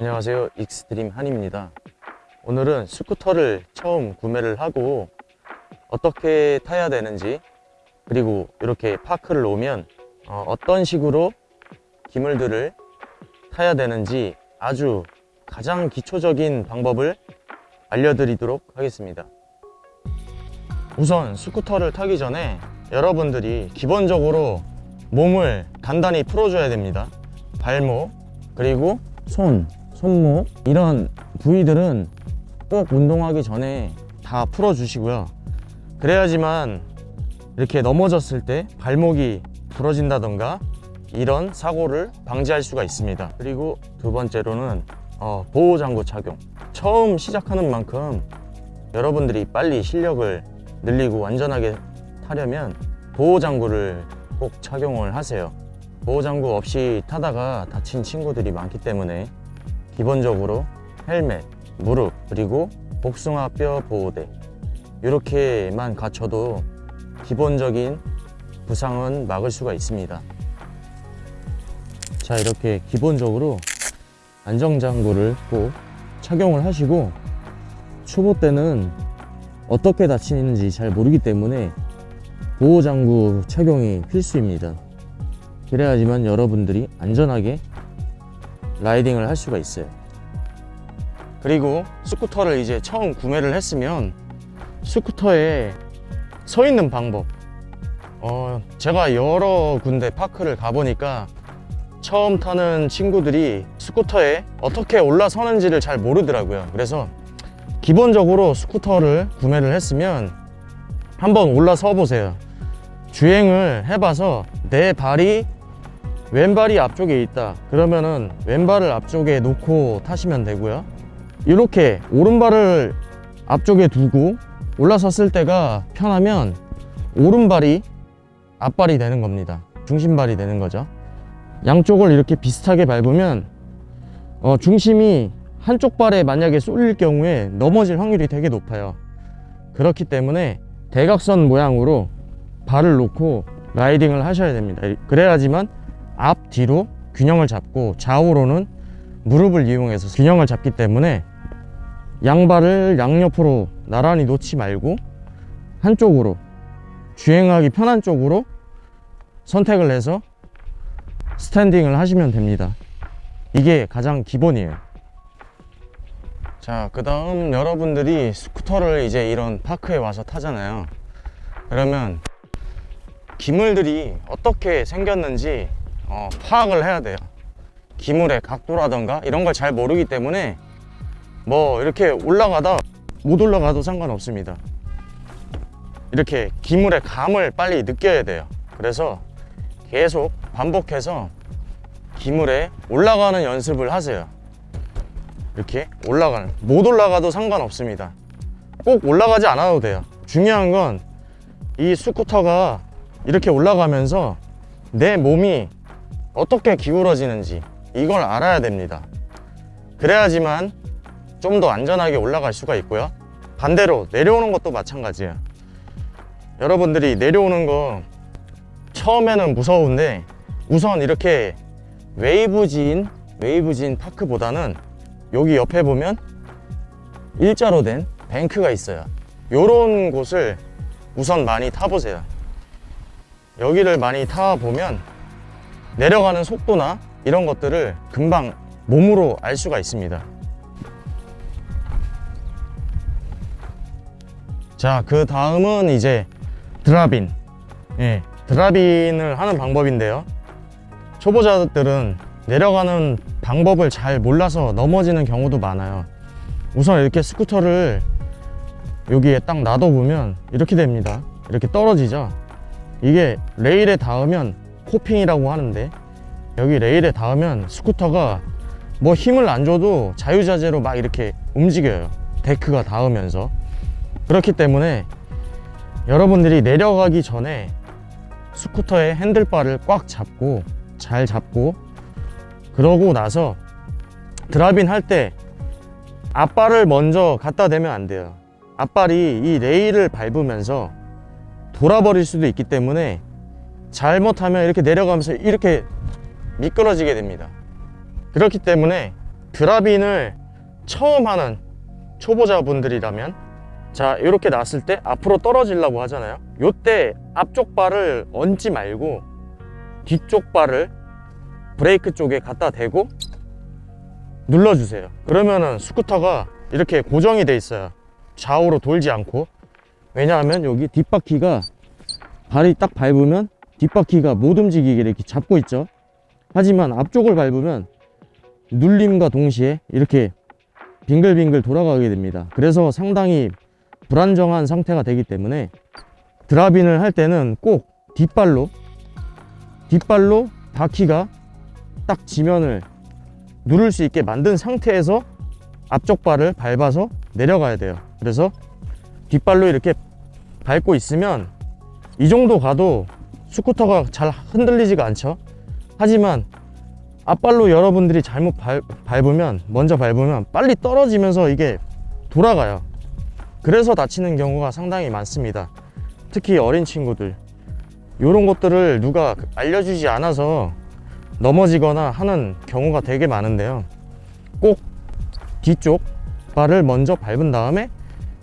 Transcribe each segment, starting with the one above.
안녕하세요. 익스트림 한입니다. 오늘은 스쿠터를 처음 구매를 하고 어떻게 타야 되는지 그리고 이렇게 park를 오면 어떤 식으로 기물들을 타야 되는지 아주 가장 기초적인 방법을 알려드리도록 하겠습니다. 우선 스쿠터를 타기 전에 여러분들이 기본적으로 몸을 단단히 풀어줘야 됩니다. 발목 그리고 손, 손목 이런 부위들은 꼭 운동하기 전에 다 풀어주시고요. 그래야지만 이렇게 넘어졌을 때 발목이 부러진다던가 이런 사고를 방지할 수가 있습니다. 그리고 두 번째로는 어, 보호장구 착용. 처음 시작하는 만큼 여러분들이 빨리 실력을 늘리고 안전하게 타려면 보호장구를 꼭 착용을 하세요. 보호장구 없이 타다가 다친 친구들이 많기 때문에 기본적으로 헬멧, 무릎, 그리고 복숭아뼈 보호대. 이렇게만 갖춰도 기본적인 부상은 막을 수가 있습니다. 자 이렇게 기본적으로 안정장구를 꼭 착용을 하시고 초보 때는 어떻게 다치는지 잘 모르기 때문에 보호장구 착용이 필수입니다. 그래야지만 여러분들이 안전하게 라이딩을 할 수가 있어요. 그리고 스쿠터를 이제 처음 구매를 했으면 스쿠터에 서 있는 방법. 어, 제가 여러 군데 파크를 가보니까 처음 타는 친구들이 스쿠터에 어떻게 올라서는지를 잘 모르더라고요. 그래서 기본적으로 스쿠터를 구매를 했으면 한번 올라서 보세요. 주행을 해봐서 내 발이 왼발이 앞쪽에 있다. 그러면은 왼발을 앞쪽에 놓고 타시면 되고요. 이렇게 오른발을 앞쪽에 두고 올라섰을 때가 편하면 오른발이 앞발이 되는 겁니다. 중심발이 되는 거죠. 양쪽을 이렇게 비슷하게 밟으면 어, 중심이 한쪽 발에 만약에 쏠릴 경우에 넘어질 확률이 되게 높아요. 그렇기 때문에 대각선 모양으로 발을 놓고 라이딩을 하셔야 됩니다. 그래야지만 앞 뒤로 균형을 잡고 좌우로는 무릎을 이용해서 균형을 잡기 때문에 양발을 양옆으로 나란히 놓지 말고 한쪽으로 주행하기 편한 쪽으로 선택을 해서 스탠딩을 하시면 됩니다. 이게 가장 기본이에요. 자그 다음 여러분들이 스쿠터를 이제 이런 파크에 와서 타잖아요. 그러면 기물들이 어떻게 생겼는지 어, 파악을 해야 돼요. 기물의 각도라던가 이런 걸 잘 모르기 때문에 뭐 이렇게 올라가다 못 올라가도 상관없습니다. 이렇게 기물의 감을 빨리 느껴야 돼요. 그래서 계속 반복해서 기물에 올라가는 연습을 하세요. 이렇게 올라가는 못 올라가도 상관없습니다. 꼭 올라가지 않아도 돼요. 중요한 건 이 스쿠터가 이렇게 올라가면서 내 몸이 어떻게 기울어지는지 이걸 알아야 됩니다. 그래야지만 좀 더 안전하게 올라갈 수가 있고요. 반대로 내려오는 것도 마찬가지예요. 여러분들이 내려오는 거 처음에는 무서운데 우선 이렇게 웨이브진 웨이브진 파크보다는 여기 옆에 보면 일자로 된 뱅크가 있어요. 요런 곳을 우선 많이 타보세요. 여기를 많이 타보면 내려가는 속도나 이런 것들을 금방 몸으로 알 수가 있습니다. 자그 다음은 이제 드라빈. 예, 드라빈을 하는 방법인데요. 초보자들은 내려가는 방법을 잘 몰라서 넘어지는 경우도 많아요. 우선 이렇게 스쿠터를 여기에 딱 놔둬보면 이렇게 됩니다. 이렇게 떨어지죠? 이게 레일에 닿으면 coping이라고 하는데 여기 레일에 닿으면 스쿠터가 뭐 힘을 안 줘도 자유자재로 막 이렇게 움직여요. 데크가 닿으면서. 그렇기 때문에 여러분들이 내려가기 전에 스쿠터의 handlebar를 꽉 잡고 잘 잡고 그러고 나서 드라빈 할 때 앞발을 먼저 갖다 대면 안 돼요. 앞발이 이 레일을 밟으면서 돌아버릴 수도 있기 때문에 잘못하면 이렇게 내려가면서 이렇게 미끄러지게 됩니다. 그렇기 때문에 드랍인을 처음 하는 초보자분들이라면 자 이렇게 놨을 때 앞으로 떨어지려고 하잖아요. 요때 앞쪽 발을 얹지 말고 뒤쪽 발을 브레이크 쪽에 갖다 대고 눌러주세요. 그러면은 스쿠터가 이렇게 고정이 돼 있어요. 좌우로 돌지 않고. 왜냐하면 여기 뒷바퀴가 발이 딱 밟으면 뒷바퀴가 못 움직이게 이렇게 잡고 있죠. 하지만 앞쪽을 밟으면 눌림과 동시에 이렇게 빙글빙글 돌아가게 됩니다. 그래서 상당히 불안정한 상태가 되기 때문에 드랍인을 할 때는 꼭 뒷발로 뒷발로 바퀴가 딱 지면을 누를 수 있게 만든 상태에서 앞쪽 발을 밟아서 내려가야 돼요. 그래서 뒷발로 이렇게 밟고 있으면 이 정도 가도 스쿠터가 잘 흔들리지가 않죠. 하지만 앞발로 여러분들이 잘못 밟, 밟으면 먼저 밟으면 빨리 떨어지면서 이게 돌아가요. 그래서 다치는 경우가 상당히 많습니다. 특히 어린 친구들. 이런 것들을 누가 알려주지 않아서 넘어지거나 하는 경우가 되게 많은데요. 꼭 뒤쪽 발을 먼저 밟은 다음에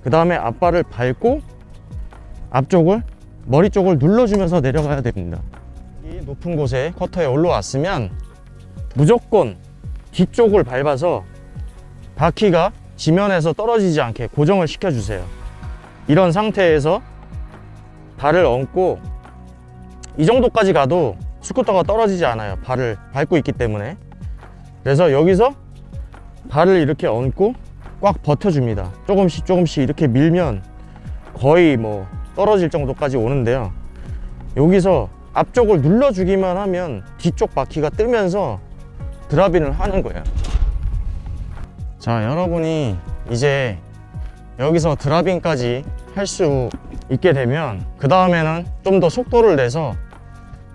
그 다음에 앞발을 밟고 앞쪽을 머리 쪽을 눌러주면서 내려가야 됩니다. 이 높은 곳에 커터에 올라왔으면 무조건 뒤쪽을 밟아서 바퀴가 지면에서 떨어지지 않게 고정을 시켜 주세요. 이런 상태에서 발을 얹고 이 정도까지 가도 스쿠터가 떨어지지 않아요. 발을 밟고 있기 때문에. 그래서 여기서 발을 이렇게 얹고 꽉 버텨줍니다. 조금씩 조금씩 이렇게 밀면 거의 뭐 떨어질 정도까지 오는데요. 여기서 앞쪽을 눌러주기만 하면 뒤쪽 바퀴가 뜨면서 드랍인을 하는 거예요. 자 여러분이 이제 여기서 드랍인까지 할 수 있게 되면 그 다음에는 좀 더 속도를 내서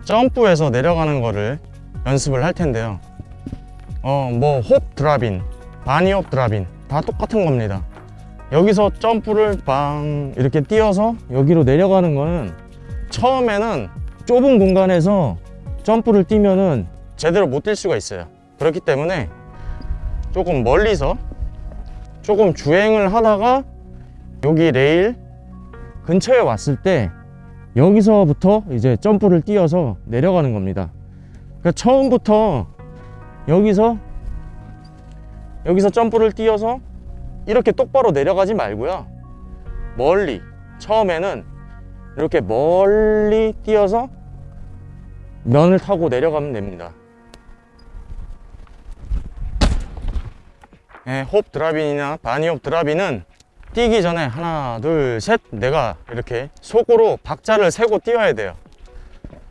점프해서 내려가는 거를 연습을 할 텐데요. 어뭐 홉 드랍인 바니홉 드랍인 다 똑같은 겁니다 여기서 점프를 빵 이렇게 뛰어서 여기로 내려가는 거는 처음에는 좁은 공간에서 점프를 뛰면은 제대로 못 뛸 수가 있어요. 그렇기 때문에 조금 멀리서 조금 주행을 하다가 여기 레일 근처에 왔을 때 여기서부터 이제 점프를 뛰어서 내려가는 겁니다. 그러니까 처음부터 여기서 여기서 점프를 뛰어서 이렇게 똑바로 내려가지 말고요. 멀리 처음에는 이렇게 멀리 뛰어서 면을 타고 내려가면 됩니다. 네, 홉 드랍인이나 바니홉 드랍인은 뛰기 전에 하나 둘 셋 내가 이렇게 속으로 박자를 세고 뛰어야 돼요.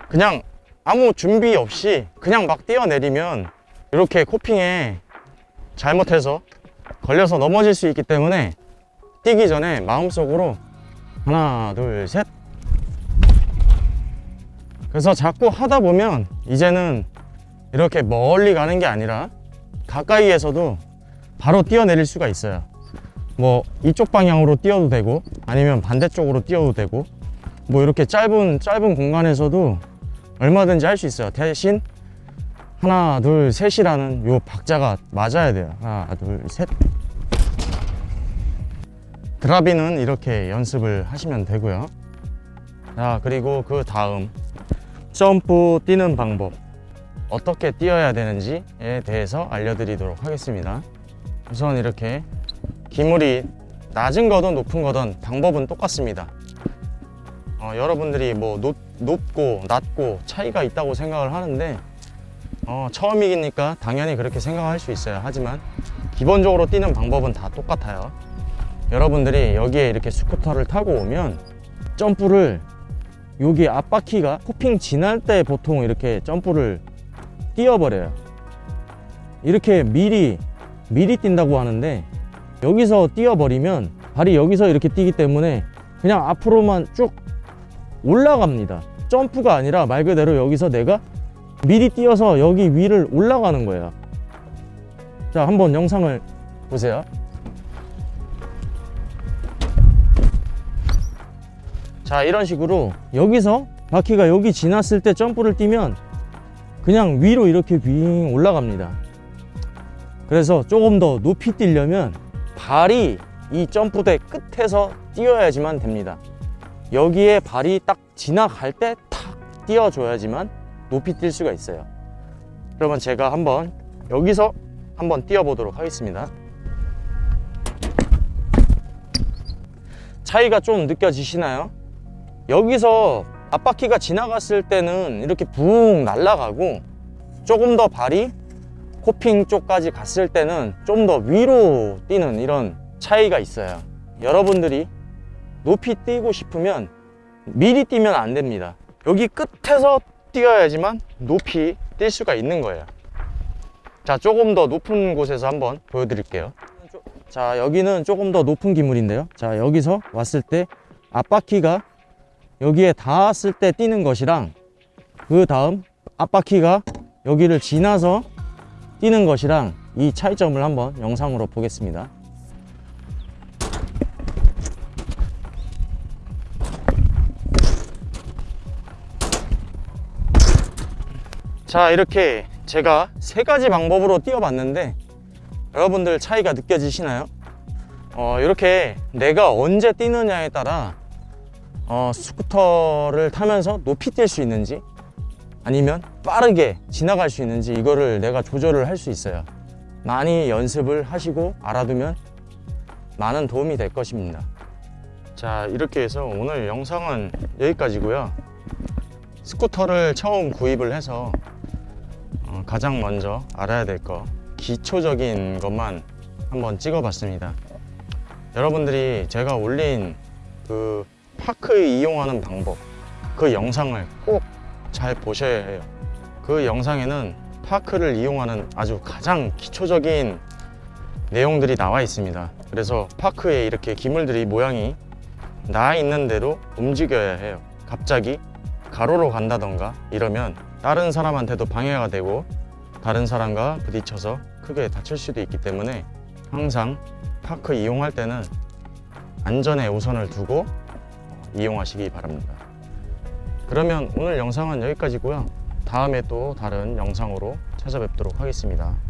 그냥 아무 준비 없이 그냥 막 뛰어내리면 이렇게 코핑에 잘못해서 걸려서 넘어질 수 있기 때문에 뛰기 전에 마음속으로 하나 둘 셋. 그래서 자꾸 하다 보면 이제는 이렇게 멀리 가는 게 아니라 가까이에서도 바로 뛰어내릴 수가 있어요. 뭐 이쪽 방향으로 뛰어도 되고 아니면 반대쪽으로 뛰어도 되고 뭐 이렇게 짧은 짧은 공간에서도 얼마든지 할 수 있어요. 대신 하나 둘 셋이라는 요 박자가 맞아야 돼요. 하나 둘셋. 드랍인은 이렇게 연습을 하시면 되고요. 자 그리고 그 다음. 점프 뛰는 방법. 어떻게 뛰어야 되는지에 대해서 알려드리도록 하겠습니다. 우선 이렇게 기물이 낮은 거든 높은 거든 방법은 똑같습니다. 어, 여러분들이 뭐 높, 높고 낮고 차이가 있다고 생각을 하는데 어, 처음이니까 당연히 그렇게 생각할 수 있어요. 하지만 기본적으로 뛰는 방법은 다 똑같아요. 여러분들이 여기에 이렇게 스쿠터를 타고 오면 점프를 여기 앞바퀴가 코핑 지날 때 보통 이렇게 점프를 뛰어버려요. 이렇게 미리 미리 뛴다고 하는데 여기서 뛰어버리면 발이 여기서 이렇게 뛰기 때문에 그냥 앞으로만 쭉 올라갑니다. 점프가 아니라 말 그대로 여기서 내가 미리 뛰어서 여기 위를 올라가는 거예요. 자 한번 영상을 보세요. 자 이런 식으로 여기서 바퀴가 여기 지났을 때 점프를 뛰면 그냥 위로 이렇게 윙 올라갑니다. 그래서 조금 더 높이 뛰려면 발이 이 점프대 끝에서 뛰어야지만 됩니다. 여기에 발이 딱 지나갈 때 탁 뛰어줘야지만 높이 뛸 수가 있어요. 그러면 제가 한번 여기서 한번 뛰어보도록 하겠습니다. 차이가 좀 느껴지시나요? 여기서 앞바퀴가 지나갔을 때는 이렇게 붕 날아가고 조금 더 발이 코핑 쪽까지 갔을 때는 좀 더 위로 뛰는 이런 차이가 있어요. 여러분들이 높이 뛰고 싶으면 미리 뛰면 안 됩니다. 여기 끝에서 뛰어야지만 높이 뛸 수가 있는 거예요. 자, 조금 더 높은 곳에서 한번 보여드릴게요. 자, 여기는 조금 더 높은 기물인데요. 자, 여기서 왔을 때 앞바퀴가 여기에 닿았을 때 뛰는 것이랑 그 다음 앞바퀴가 여기를 지나서 뛰는 것이랑 이 차이점을 한번 영상으로 보겠습니다. 자 이렇게 제가 세 가지 방법으로 뛰어봤는데 여러분들 차이가 느껴지시나요? 어, 이렇게 내가 언제 뛰느냐에 따라 어, 스쿠터를 타면서 높이 뛸 수 있는지 아니면 빠르게 지나갈 수 있는지 이거를 내가 조절을 할 수 있어요. 많이 연습을 하시고 알아두면 많은 도움이 될 것입니다. 자 이렇게 해서 오늘 영상은 여기까지고요. 스쿠터를 처음 구입을 해서 어, 가장 먼저 알아야 될 거 기초적인 것만 한번 찍어 봤습니다. 여러분들이 제가 올린 그 파크에 이용하는 방법 그 영상을 꼭 잘 보셔야 해요. 그 영상에는 파크를 이용하는 아주 가장 기초적인 내용들이 나와 있습니다. 그래서 파크에 이렇게 기물들이 모양이 나 있는 대로 움직여야 해요. 갑자기 가로로 간다던가 이러면 다른 사람한테도 방해가 되고 다른 사람과 부딪혀서 크게 다칠 수도 있기 때문에 항상 파크 이용할 때는 안전에 우선을 두고 이용하시기 바랍니다. 그러면 오늘 영상은 여기까지고요. 다음에 또 다른 영상으로 찾아뵙도록 하겠습니다.